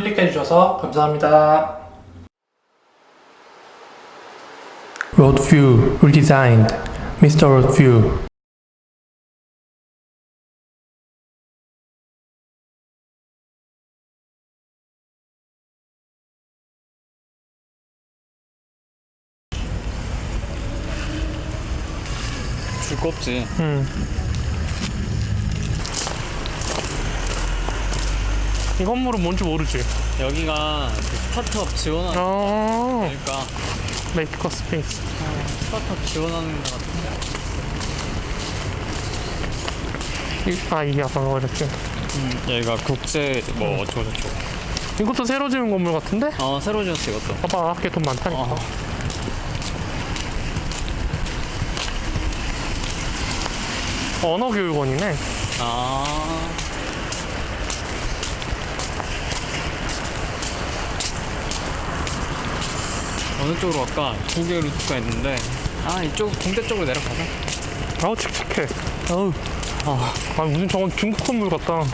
클릭해주셔서 감사합니다. Road View Redesigned Mr. Road View 두껍지. 음. 이 건물은 뭔지 모르지? 여기가 그 스타트업 지원하는 어, 그러니까 maker space. 스타트업 지원하는 것 같은데. 이- 아, 이게 아까 이렇게. 여기가 국제 뭐 어쩌고 저쩌고. 이것도 새로 지은 건물 같은데? 어 새로 지었어 이것도. 봐봐, 학교 돈 많다니까. 어. 언어교육원이네. 아. 어느 쪽으로 갈까? 두 개 루트가 있는데 아 이쪽 공대 쪽으로 내려가자. 아우, 칙칙해. 어우. 아 아, 무슨 저건 중국 건물 같다.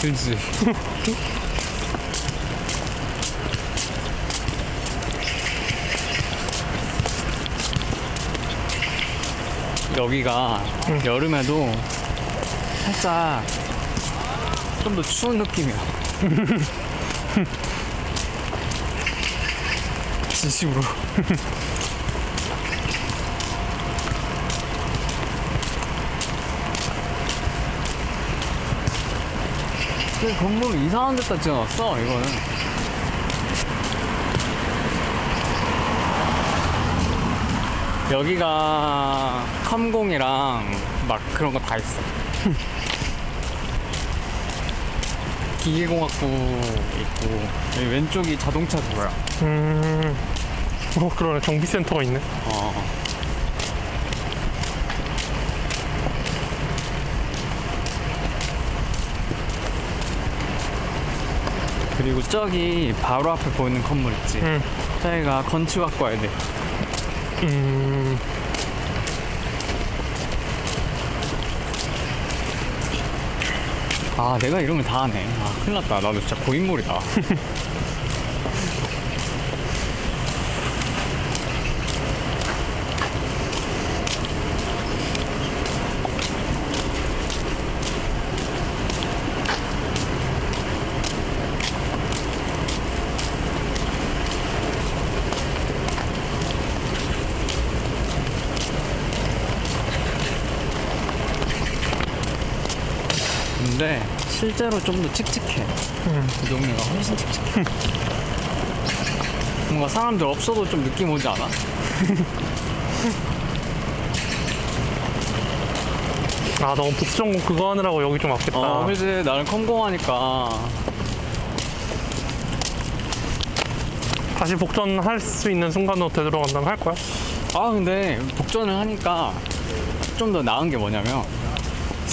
그지. 여기가 여름에도 살짝 좀 더 추운 느낌이야. 진심으로. 그 건물 이상한 데다 지어놨어 이거는 여기가 컴공이랑 막 그런 거 다 있어 기계공학부 있고 여기 왼쪽이 자동차 도로야 음. 어, 그러네. 정비센터가 있네. 어. 그리고 저기 바로 앞에 보이는 건물 있지 음. 저기가 건축학과 애들 음. 아 내가 걸다 하네. 아 큰일 났다. 나도 진짜 고인물이다 근데 실제로 좀 더 칙칙해 음. 이 동네가 훨씬 칙칙해 뭔가 사람들 없어도 좀 느낌 오지 않아? 아, 너무 북정 그거 하느라고 여기 좀 아꼈다. 어 그지 나는 컴공하니까 다시 복전 할 수 있는 순간으로 되돌아간다면 할 거야? 아 근데 복전을 하니까 좀 더 나은 게 뭐냐면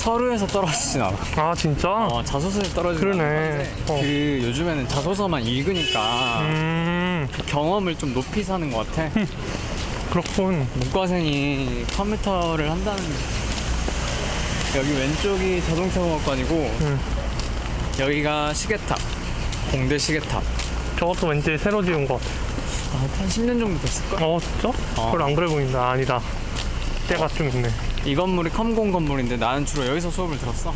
서류에서 떨어지진 않아 아, 진짜? 어, 자소서에 떨어지진 그러네. 어. 그 요즘에는 자소서만 읽으니까 음, 그 경험을 좀 높이 사는 것 같아 그렇군. 문과생이 컴퓨터를 한다는 여기 왼쪽이 자동차 공학관이고 음. 여기가 시계탑 공대 시계탑 저것도 왠지 새로 지은 것 같아. 아, 한 10년 정도 됐을걸? 어, 진짜? 그걸 안 그래 보인다. 아니다. 때가 좀 있네. 이 건물이 컴공 건물인데 나는 주로 여기서 수업을 들었어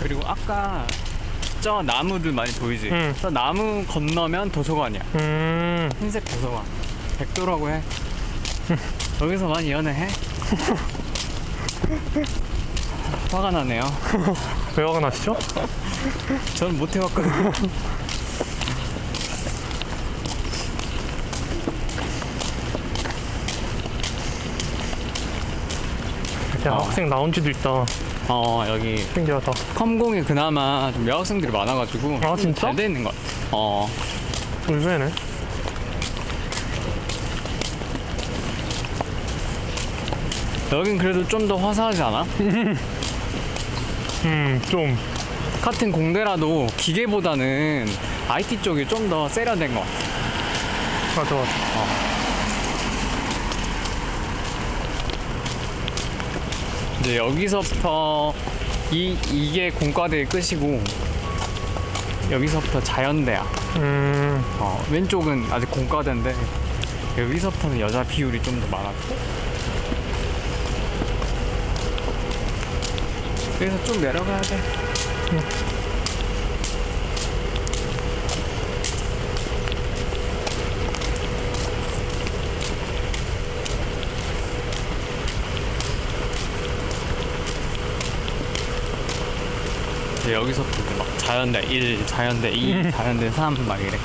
그리고 아까 저 나무들 많이 보이지? 응. 저 나무 건너면 도서관이야 음, 흰색 도서관 백도라고 해 여기서 많이 연애해? 화가 나네요 왜 화가 나시죠? 저는 못 해봤거든요 야, 어. 학생 라운지도 있다. 어 여기 신기하다. 컴공이 그나마 좀 여학생들이 많아가지고 아, 진짜? 잘돼 있는 것 같아 어 의외네. 여긴 그래도 좀 더 화사하지 않아? 음, 좀. 같은 공대라도 기계보다는 IT 쪽이 좀 더 세련된 것 같아 맞아, 맞아. 이제 여기서부터 이 이게 공과대의 끝이고 여기서부터 자연대야. 음, 어, 왼쪽은 아직 공과대인데 여기서부터는 여자 비율이 좀 더 많았고 그래서 쭉 내려가야 돼. 이제 여기서부터 이제 막 자연대 1, 자연대 2, 자연대 3 막 이래.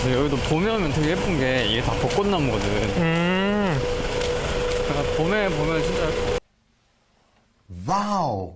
근데 여기도 봄에 오면 되게 예쁜 게 이게 다 벚꽃나무거든. 음, 그러니까 봄에 보면 진짜 예뻐.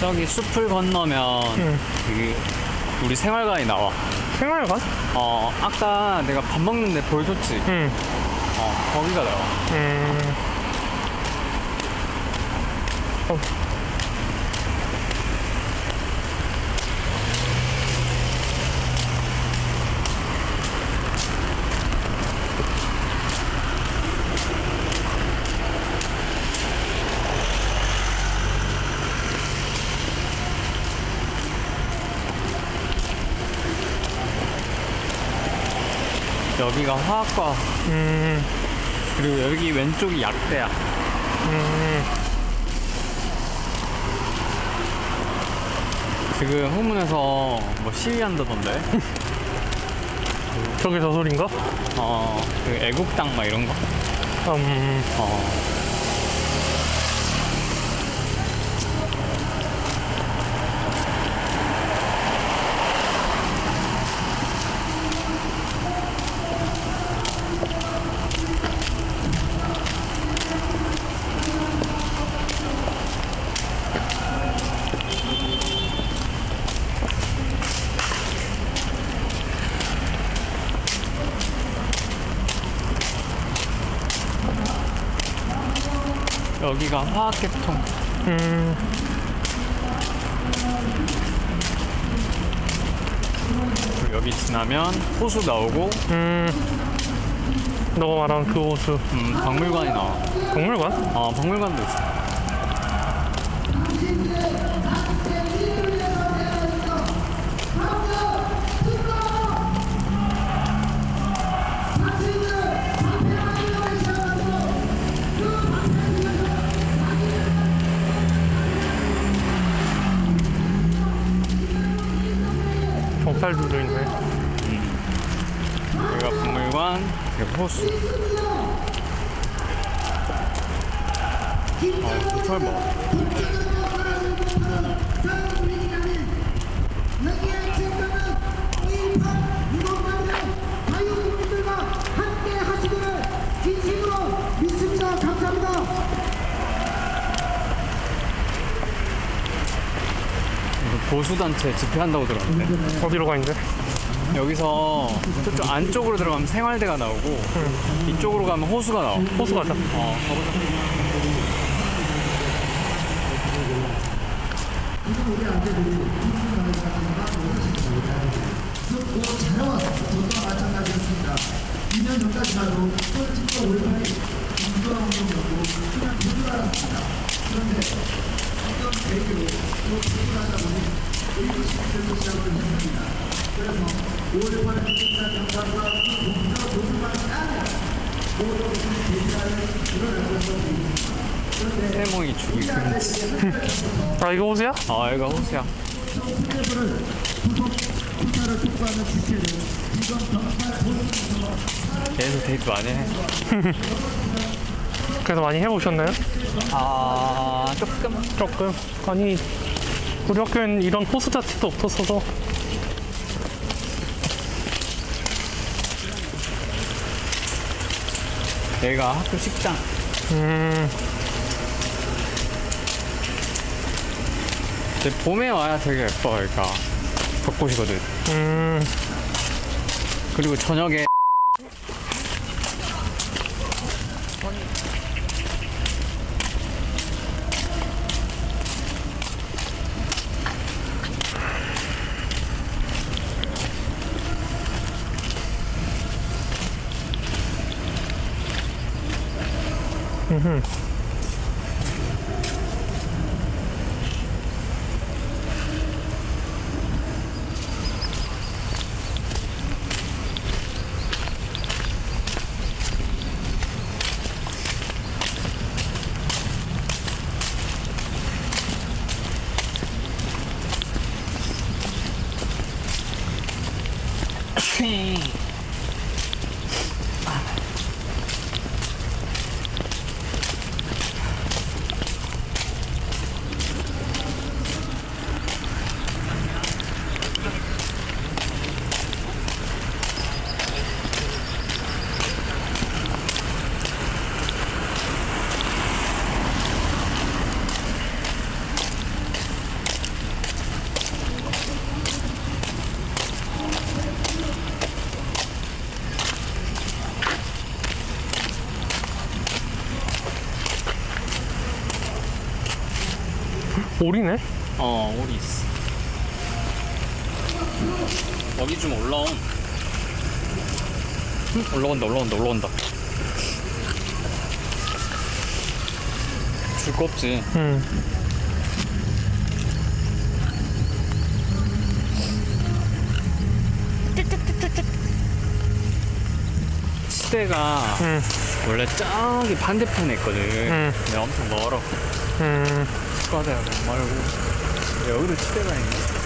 저기 숲을 건너면 음. 여기 우리 생활관이 나와. 생활관? 어, 아까 내가 밥 먹는데 보여줬지? 음, 어, 거기가 나와. 음. 어, 여기가 화학과, 음, 그리고 여기 왼쪽이 약대야. 음, 지금 후문에서 뭐 시위한다던데? 저게 저 소린가? 어, 그 애국당 막 이런 거. 음, 어. 여기가 화학계통. 음, 여기 지나면 호수 나오고, 음. 너가 말한 그 호수. 음, 박물관이 나와. 박물관? 어, 박물관도 있어. 경찰들도 있네. 여기가 박물관, 그리고 호수. 어, 고철 봐. 여기에 지금은 이판 이동관의 자유국민들과 함께 하시기를 진심으로 믿습니다. 감사합니다. 보수단체 집회한다고 들었는데. 어디로 가 있는데? 여기서 저쪽 안쪽으로 들어가면 생활대가 나오고, 이쪽으로 가면 호수가 나와. 호수 가자. 어, 가보자. 세몽이 죽이 금지. 아, 이거 호수야? 아, 여기가 호수야. 계속 데이트 많이 해. 밖에서 많이 해보셨나요? 아 조금 조금. 아니, 우리 학교엔 이런 호수 자체도 없었어서. 여기가 학교 식당 음, 근데 봄에 와야 되게 예뻐 여기가 벚꽃이거든 음. 그리고 저녁에 오리네? 어 오리 있어 여기 좀 올라옴 응? 올라온다 올라온다 올라온다 줄 거 없지 음. 시대가 음. 원래 저기 반대편에 있거든 음. 근데 엄청 멀어 음. 축구하다가 말고 여기도 치대가 있네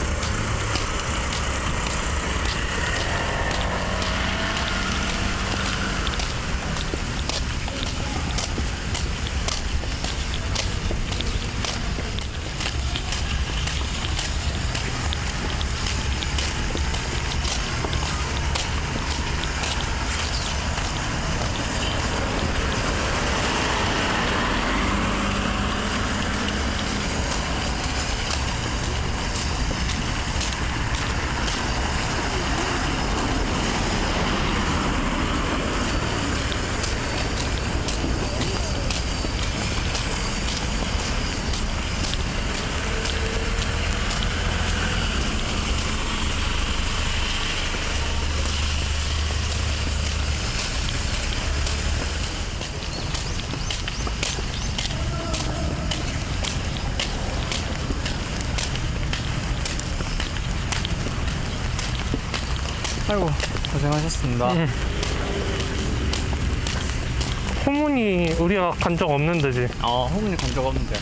아이고 고생하셨습니다 음. 호문이 우리가 간 적 없는 데지. 아 호문이 간 적 없는데